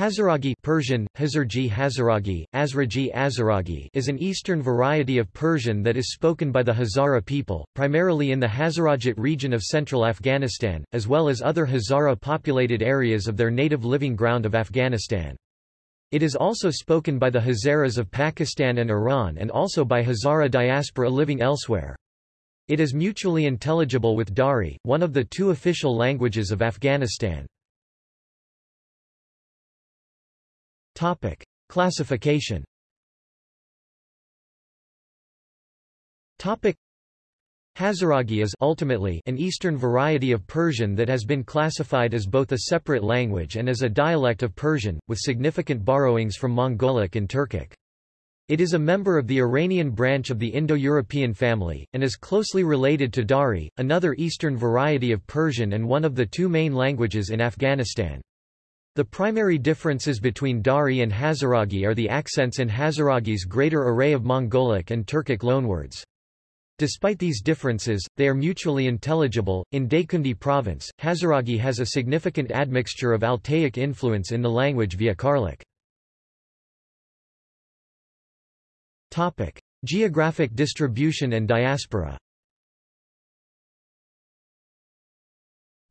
Hazaragi Persian, Hazarji Hazaragi, Azraji Azaragi is an eastern variety of Persian that is spoken by the Hazara people, primarily in the Hazarajat region of central Afghanistan, as well as other Hazara-populated areas of their native living ground of Afghanistan. It is also spoken by the Hazaras of Pakistan and Iran and also by Hazara diaspora living elsewhere. It is mutually intelligible with Dari, one of the two official languages of Afghanistan. Topic. Classification Topic. Hazaragi is ultimately an Eastern variety of Persian that has been classified as both a separate language and as a dialect of Persian, with significant borrowings from Mongolic and Turkic. It is a member of the Iranian branch of the Indo-European family, and is closely related to Dari, another Eastern variety of Persian and one of the two main languages in Afghanistan. The primary differences between Dari and Hazaragi are the accents in Hazaragi's greater array of Mongolic and Turkic loanwords. Despite these differences, they are mutually intelligible. In Daikundi province, Hazaragi has a significant admixture of Altaic influence in the language via Karlik. Topic: Geographic distribution and diaspora.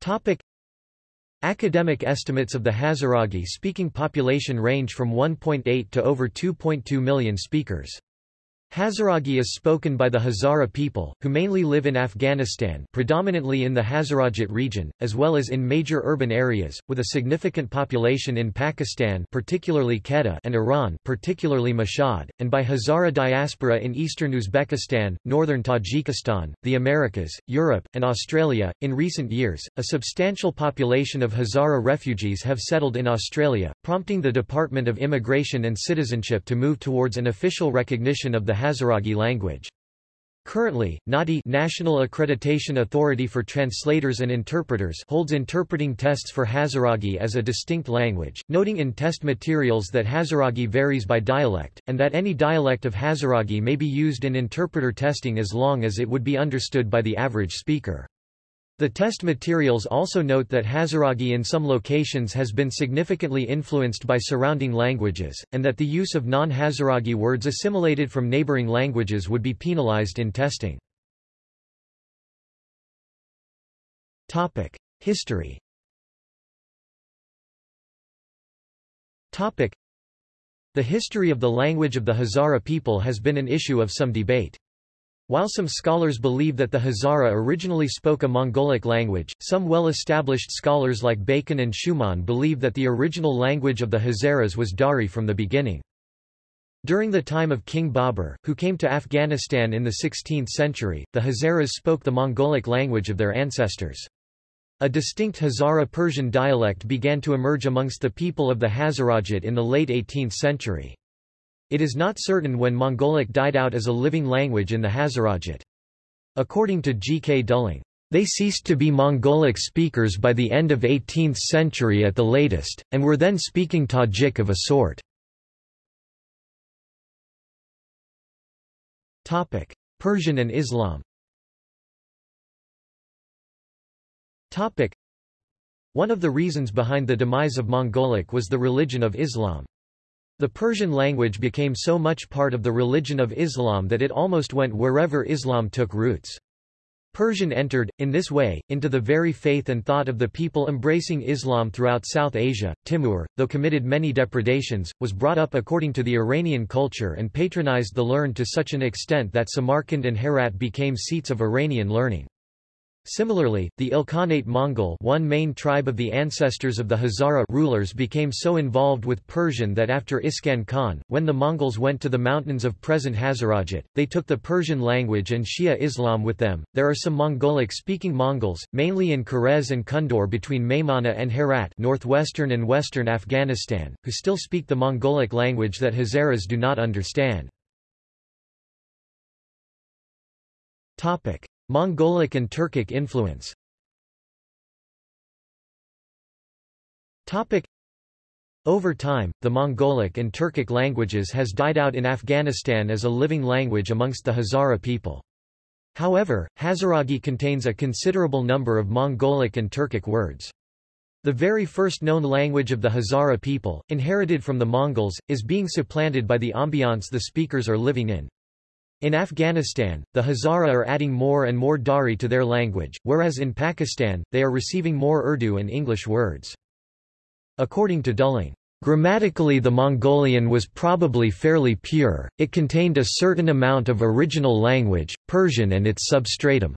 Topic: Academic estimates of the Hazaragi-speaking population range from 1.8 to over 2.2 million speakers. Hazaragi is spoken by the Hazara people, who mainly live in Afghanistan predominantly in the Hazarajat region, as well as in major urban areas, with a significant population in Pakistan particularly Quetta and Iran particularly Mashhad, and by Hazara diaspora in eastern Uzbekistan, northern Tajikistan, the Americas, Europe, and Australia. In recent years, a substantial population of Hazara refugees have settled in Australia, prompting the Department of Immigration and Citizenship to move towards an official recognition of the Hazaragi language. Currently, NAATI National Accreditation Authority for Translators and Interpreters holds interpreting tests for Hazaragi as a distinct language, noting in test materials that Hazaragi varies by dialect, and that any dialect of Hazaragi may be used in interpreter testing as long as it would be understood by the average speaker. The test materials also note that Hazaragi in some locations has been significantly influenced by surrounding languages, and that the use of non-Hazaragi words assimilated from neighboring languages would be penalized in testing. History The history of the language of the Hazara people has been an issue of some debate. While some scholars believe that the Hazara originally spoke a Mongolic language, some well-established scholars like Bacon and Schurmann believe that the original language of the Hazaras was Dari from the beginning. During the time of King Babur, who came to Afghanistan in the 16th century, the Hazaras spoke the Mongolic language of their ancestors. A distinct Hazara Persian dialect began to emerge amongst the people of the Hazarajat in the late 18th century. It is not certain when Mongolic died out as a living language in the Hazarajat. According to G. K. Dulling, they ceased to be Mongolic speakers by the end of 18th century at the latest, and were then speaking Tajik of a sort. Persian and Islam One of the reasons behind the demise of Mongolic was the religion of Islam. The Persian language became so much part of the religion of Islam that it almost went wherever Islam took roots. Persian entered, in this way, into the very faith and thought of the people embracing Islam throughout South Asia. Timur, though committed many depredations, was brought up according to the Iranian culture and patronized the learned to such an extent that Samarkand and Herat became seats of Iranian learning. Similarly, the Ilkhanate Mongol one main tribe of the ancestors of the Hazara rulers became so involved with Persian that after Ghazan Khan, when the Mongols went to the mountains of present Hazarajat, they took the Persian language and Shia Islam with them. There are some Mongolic-speaking Mongols, mainly in Kherez and Kundur between Maimana and Herat northwestern and western Afghanistan, who still speak the Mongolic language that Hazaras do not understand. Topic. Mongolic and Turkic influence Over time, the Mongolic and Turkic languages has died out in Afghanistan as a living language amongst the Hazara people. However, Hazaragi contains a considerable number of Mongolic and Turkic words. The very first known language of the Hazara people, inherited from the Mongols, is being supplanted by the ambiance the speakers are living in. In Afghanistan, the Hazara are adding more and more Dari to their language, whereas in Pakistan, they are receiving more Urdu and English words. According to Dulling, Grammatically the Mongolian was probably fairly pure, it contained a certain amount of original language, Persian and its substratum.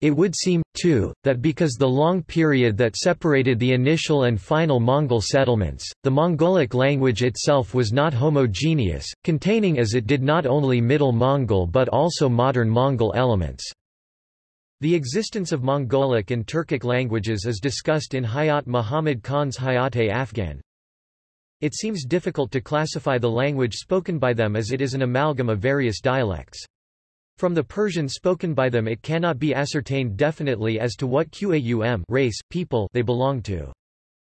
It would seem, too, that because the long period that separated the initial and final Mongol settlements, the Mongolic language itself was not homogeneous, containing as it did not only Middle Mongol but also modern Mongol elements. The existence of Mongolic and Turkic languages is discussed in Hayat Muhammad Khan's Hayat-e-Afghan. It seems difficult to classify the language spoken by them as it is an amalgam of various dialects. From the Persian spoken by them it cannot be ascertained definitely as to what Qaum race, people they belong to.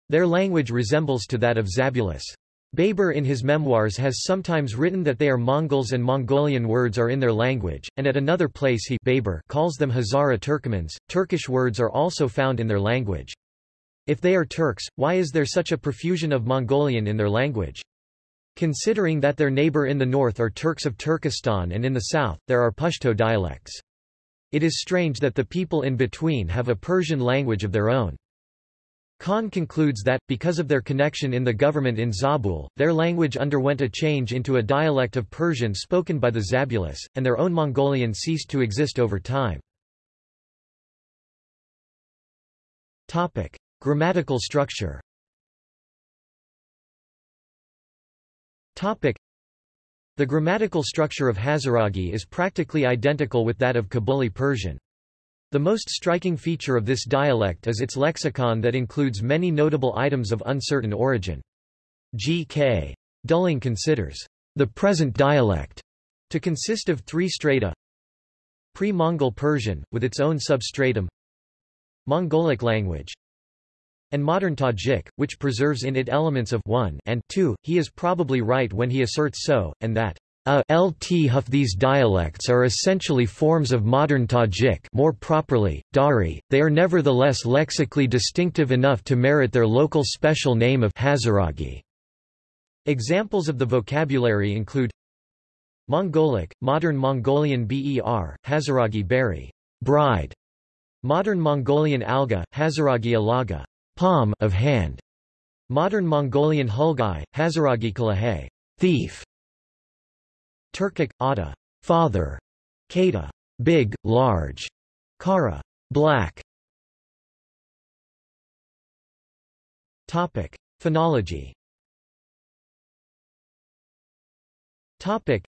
Their language resembles to that of Zabulus. Baber in his memoirs has sometimes written that they are Mongols and Mongolian words are in their language, and at another place he Baber calls them Hazara Turkomans. Turkish words are also found in their language. If they are Turks, why is there such a profusion of Mongolian in their language? Considering that their neighbor in the north are Turks of Turkestan and in the south, there are Pashto dialects. It is strange that the people in between have a Persian language of their own. Khan concludes that, because of their connection in the government in Zabul, their language underwent a change into a dialect of Persian spoken by the Zabulus, and their own Mongolian ceased to exist over time. Topic. Grammatical structure Topic. The grammatical structure of Hazaragi is practically identical with that of Kabuli Persian. The most striking feature of this dialect is its lexicon that includes many notable items of uncertain origin. G.K. Dulling considers the present dialect to consist of three strata Pre-Mongol Persian, with its own substratum Mongolic language and modern Tajik, which preserves in it elements of 1 and 2. He is probably right when he asserts so, and that a lt huff these dialects are essentially forms of modern Tajik more properly, Dari, they are nevertheless lexically distinctive enough to merit their local special name of Hazaragi. Examples of the vocabulary include Mongolic, modern Mongolian ber, Hazaragi berry, bride, modern Mongolian alga, Hazaragi alaga, palm of hand. Modern Mongolian Hulgai, Hazaragi Kalahe, thief. Turkic, Ada, father. Kata, big, large. Kara, black. Topic: Phonology. Topic: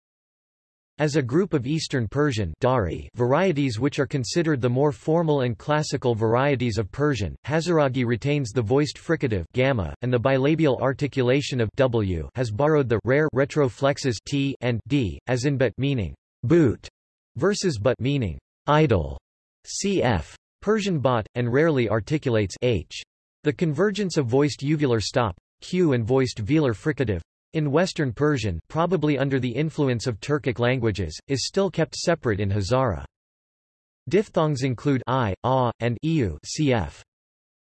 as a group of Eastern Persian Dari varieties which are considered the more formal and classical varieties of Persian, Hazaragi retains the voiced fricative gamma, and the bilabial articulation of w has borrowed the rare retroflexes t and d, as in but meaning boot versus but meaning idle. Cf. Persian bot, and rarely articulates h. The convergence of voiced uvular stop q and voiced velar fricative in Western Persian probably under the influence of Turkic languages, is still kept separate in Hazara. Diphthongs include i, a, and eu cf.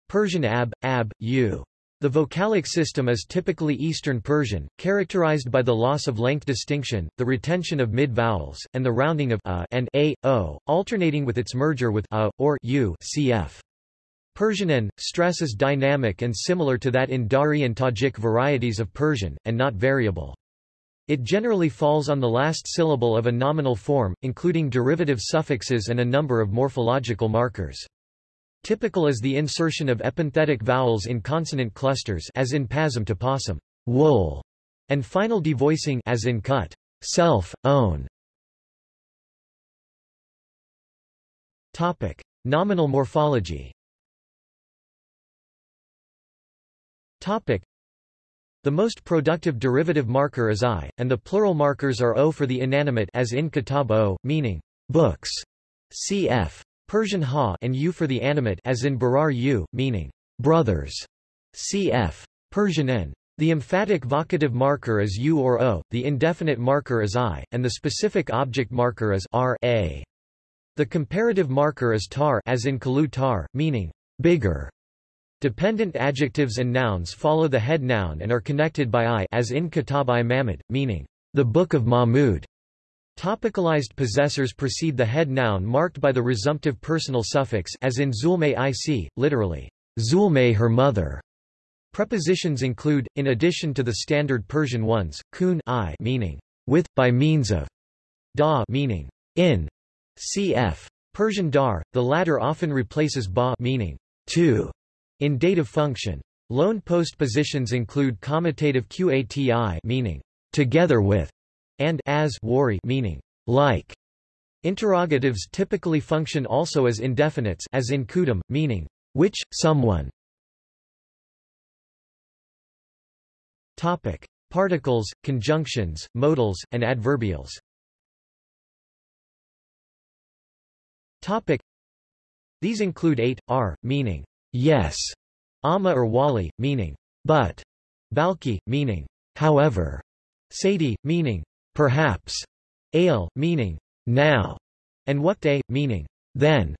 Persian ab, ab, u. The vocalic system is typically Eastern Persian, characterized by the loss of length distinction, the retention of mid-vowels, and the rounding of a and a, o, alternating with its merger with a, or u cf. Persian n, stress is dynamic and similar to that in Dari and Tajik varieties of Persian, and not variable. It generally falls on the last syllable of a nominal form, including derivative suffixes and a number of morphological markers. Typical is the insertion of epenthetic vowels in consonant clusters as in pasm to possum, wool, and final devoicing as in cut, self, own. Topic: Nominal morphology. Topic. The most productive derivative marker is I, and the plural markers are O for the inanimate as in kitab O, meaning books, cf. Persian ha and U for the animate as in barar U, meaning brothers, cf. Persian n. The emphatic vocative marker is U or O, the indefinite marker is I, and the specific object marker is R a. The comparative marker is tar as in kalu tar, meaning bigger. Dependent adjectives and nouns follow the head noun and are connected by i as in Kitab-i Mahmud, meaning, the Book of Mahmud. Topicalized possessors precede the head noun marked by the resumptive personal suffix as in Zulme ic, literally, Zulme her mother. Prepositions include, in addition to the standard Persian ones, kun i meaning with, by means of, da meaning in, cf. Persian dar, the latter often replaces ba meaning to in dative function. Loan postpositions include commutative qati meaning together with and as wari meaning like. Interrogatives typically function also as indefinites as in kudum, meaning which, someone. Topic. Particles, conjunctions, modals, and adverbials Topic. These include 8, r, meaning yes, amma or wali, meaning but, balki, meaning however, sadi, meaning perhaps, ale, meaning now, and waqte, meaning then.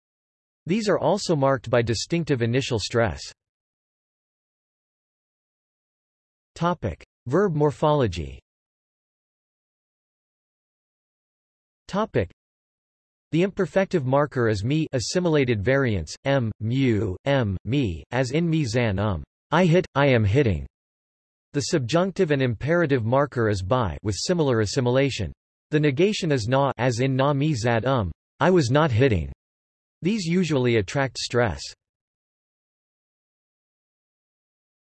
These are also marked by distinctive initial stress. Topic. Verb morphology Topic. The imperfective marker is me assimilated variants, m, mu, m, me, as in me zan um. I hit, I am hitting. The subjunctive and imperative marker is by with similar assimilation. The negation is na as in na mi zad um. I was not hitting. These usually attract stress.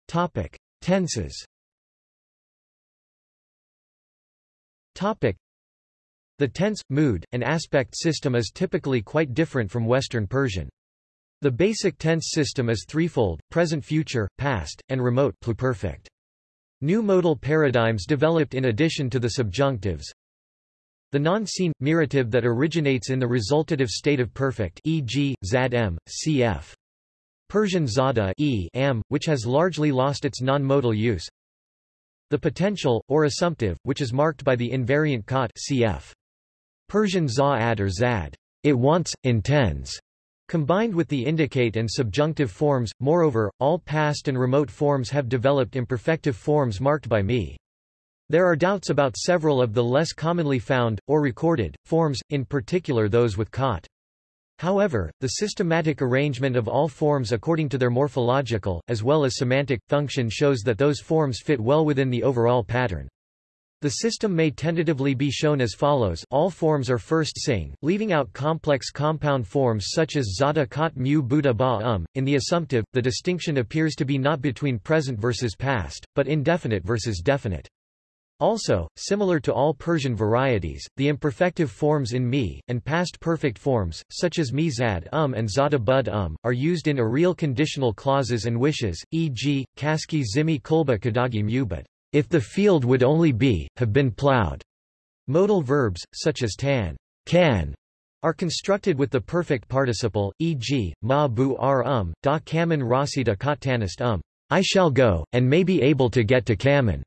Topic. Tenses Topic. The tense, mood, and aspect system is typically quite different from Western Persian. The basic tense system is threefold, present-future, past, and remote pluperfect. New modal paradigms developed in addition to the subjunctives. The non-seen, mirative that originates in the resultative state of perfect e.g., zad m, cf. Persian zada e am, which has largely lost its non-modal use. The potential, or assumptive, which is marked by the invariant kot cf. Persian za-ad or zad, it wants, intends, combined with the indicate and subjunctive forms. Moreover, all past and remote forms have developed imperfective forms marked by me. There are doubts about several of the less commonly found, or recorded, forms, in particular those with kot. However, the systematic arrangement of all forms according to their morphological, as well as semantic, function shows that those forms fit well within the overall pattern. The system may tentatively be shown as follows all forms are first sing, leaving out complex compound forms such as zada kot mu buddha ba um. In the assumptive, the distinction appears to be not between present versus past, but indefinite versus definite. Also, similar to all Persian varieties, the imperfective forms in mi, and past perfect forms, such as mizad um and zada bud um, are used in areal conditional clauses and wishes, e.g., kaski zimi kulba kadagi mubad if the field would only be, have been plowed. Modal verbs, such as tan, can, are constructed with the perfect participle, e.g., ma bu ar um, da kaman rasida katanist um. I shall go, and may be able to get to kaman.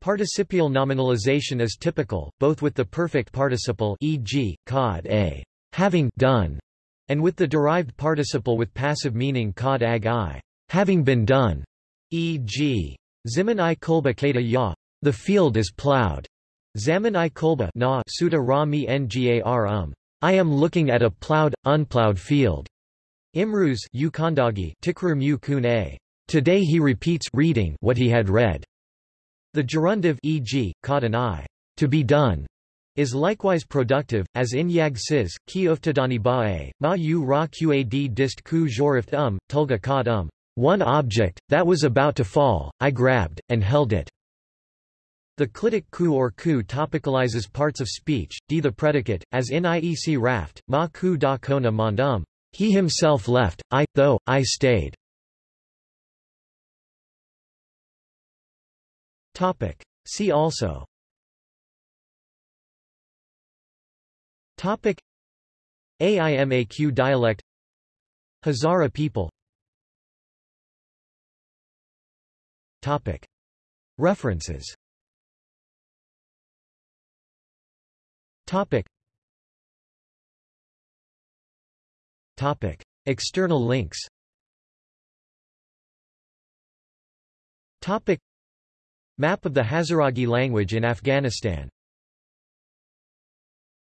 Participial nominalization is typical, both with the perfect participle e.g., kad a, having done, and with the derived participle with passive meaning kad ag i, having been done, e.g., Zimin i kulba kata ya. The field is plowed. Zaman i kulba na suda ra mi ngar um. I am looking at a plowed, unplowed field. Imruz Ukandagi Tikrum u kun a. Today he repeats reading what he had read. The gerundive e.g., caught an eye, to be done, is likewise productive, as in yag sis, ki uftadani ba'e, ma u ra qad dist ku jorift um, tulga kad um. One object, that was about to fall, I grabbed, and held it. The clitic ku or ku topicalizes parts of speech, d the predicate, as in iec raft, ma ku da kona mandum. He himself left, I, though, I stayed. Topic. See also Topic AIMAQ dialect Hazara people References. External links. Map of the Hazaragi language in Afghanistan.